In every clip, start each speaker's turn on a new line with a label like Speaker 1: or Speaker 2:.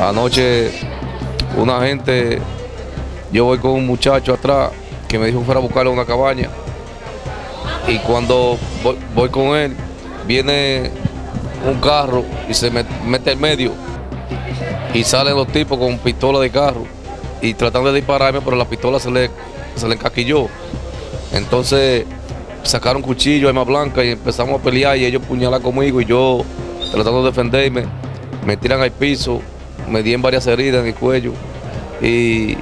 Speaker 1: Anoche una gente, yo voy con un muchacho atrás que me dijo que fuera a buscarle una cabaña. Y cuando voy, voy con él, viene un carro y se met- mete en medio. Y salen los tipos con pistola de carro y tratando de dispararme, pero la pistola se le, se le encaquilló. Entonces sacaron cuchillo, arma blanca y empezamos a pelear y ellos puñalan conmigo y yo tratando de defenderme, me tiran al piso, me dieron varias heridas en el cuello y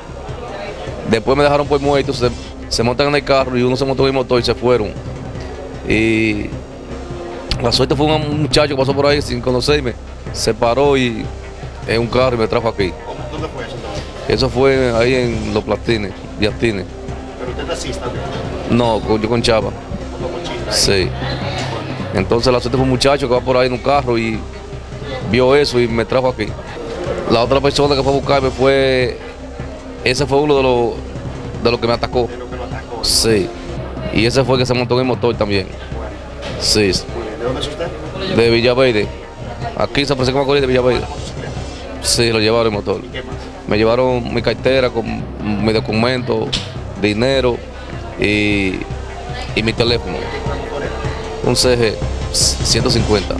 Speaker 1: después me dejaron por muerto, se, se montan en el carro y uno se montó en el motor y se fueron. Y la suerte fue un muchacho que pasó por ahí sin conocerme, se paró y en un carro y me trajo aquí.
Speaker 2: ¿Cómo- ¿Dónde fue eso?
Speaker 1: Eso fue ahí en Los Platines, Yastines.
Speaker 2: Pero usted taxista,
Speaker 1: No, con- yo con
Speaker 2: cochista.
Speaker 1: Sí. Entonces la suerte fue un muchacho que va por ahí en un carro y vio eso y me trajo aquí. La otra persona que fue a buscarme fue, ese fue uno de los de los que me atacó.
Speaker 2: De lo que lo atacó.
Speaker 1: Sí. Y ese fue el que se montó en el motor también.
Speaker 2: Bueno,
Speaker 1: Sí.
Speaker 2: ¿De dónde es usted?
Speaker 1: De Villaverde. Aquí se Francisco Macorís de Villaverde. Sí, lo llevaron el motor.
Speaker 2: ¿Y qué más?
Speaker 1: Me llevaron mi cartera con mi documento, dinero y, y mi teléfono. Un CG 150.